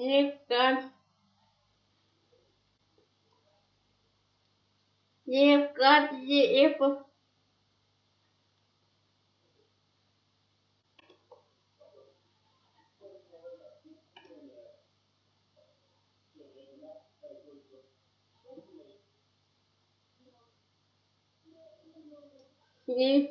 Никак. Никак не. Не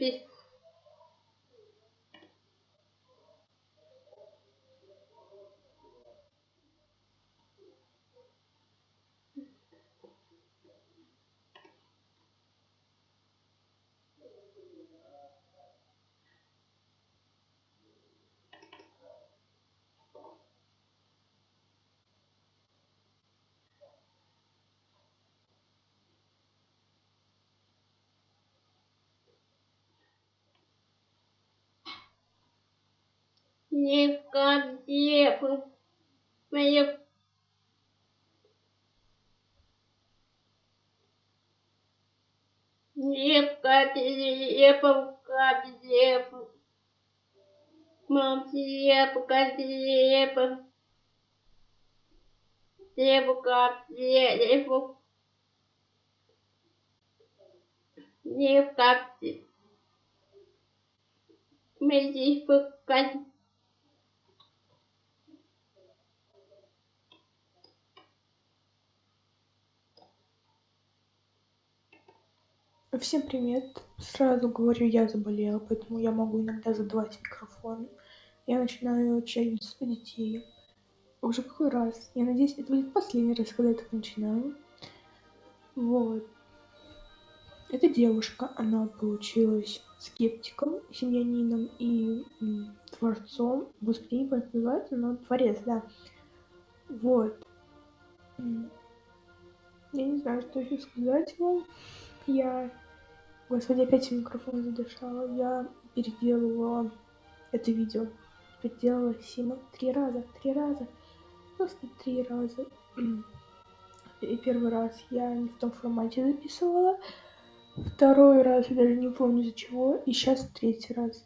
не был. Мне Никак не. Как не был. Мам, не был. Как не был. Не был. Как не был. Никак не Мне был. Как Всем привет! Сразу говорю, я заболела, поэтому я могу иногда задавать микрофон. Я начинаю челлендж для детей. Уже какой раз? Я надеюсь, это будет последний раз, когда я так начинаю. Вот. Эта девушка, она получилась скептиком, семьянином и м, творцом. Господи, не помню, называется, но творец, да. Вот. Я не знаю, что еще сказать вам. Я Господи, опять микрофон задышала. Я переделывала это видео. Переделала Сима три раза, три раза. Просто три раза. И первый раз я не в том формате записывала. Второй раз я даже не помню из-за чего. И сейчас третий раз.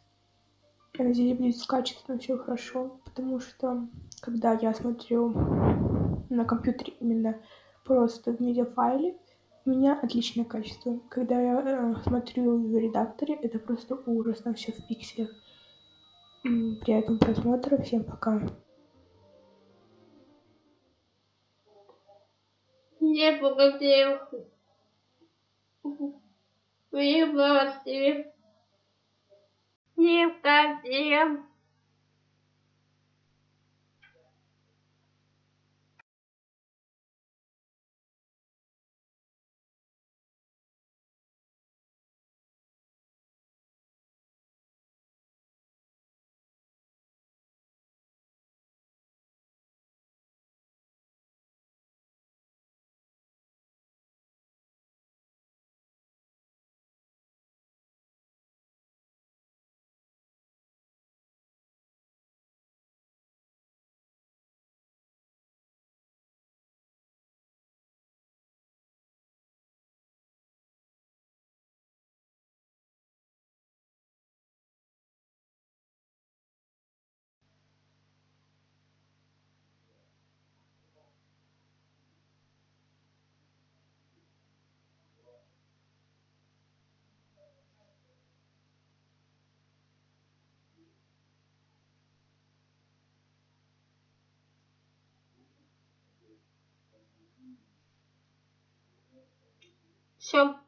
Я надеюсь, будет с качеством все хорошо. Потому что, когда я смотрю на компьютере именно просто в медиафайле, у меня отличное качество. Когда я э, смотрю в редакторе, это просто ужас, там все в пикселях. Приятного просмотра, всем пока. не благодарил. Вы молодцы. Никак не Все.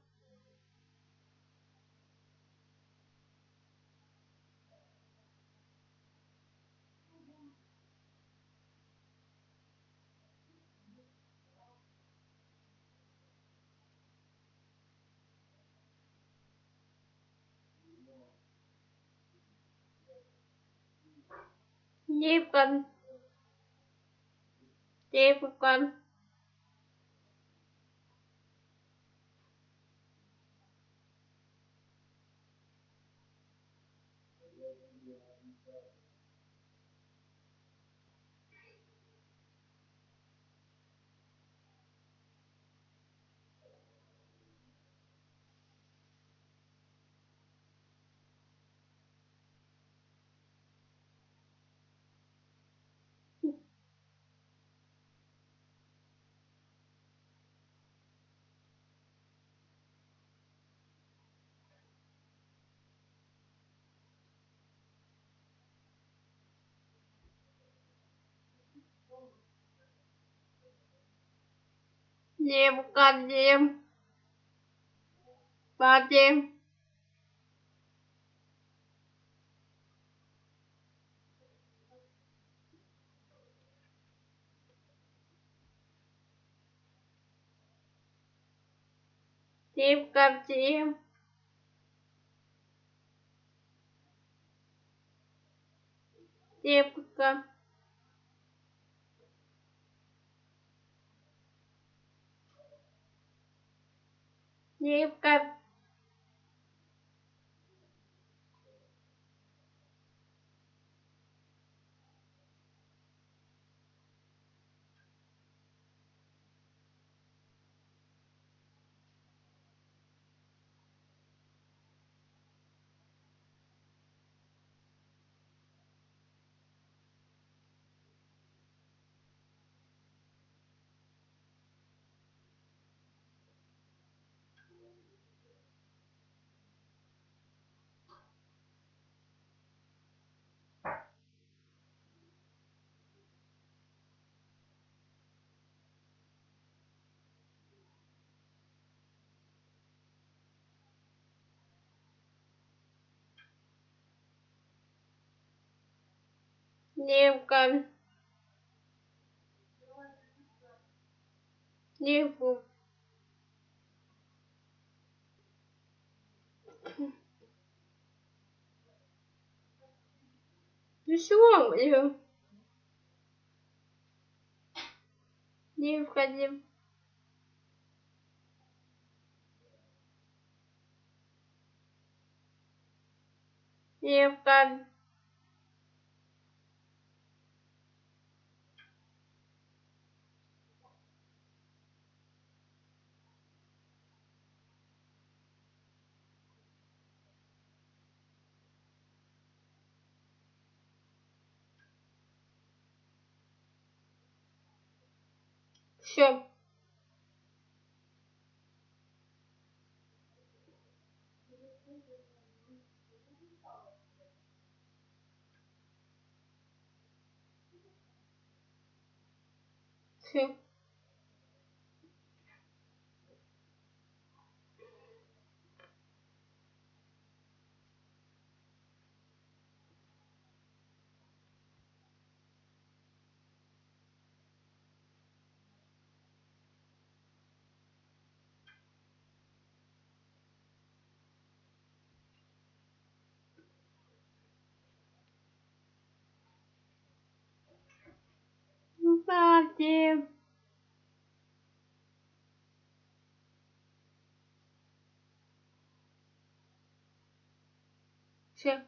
Никак. Никак. Необходим. Вадим. Необходим. Девка. Девка. Девка. Девку. Ну что, блин? Девка, девка. Девка. Все. Все. Вадим. Все.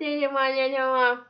谢谢妈谢谢妈